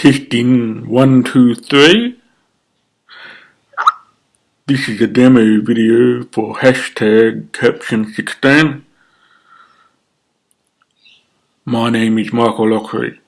Testing one, two, three. This is a demo video for hashtag caption 16. My name is Michael Lockery.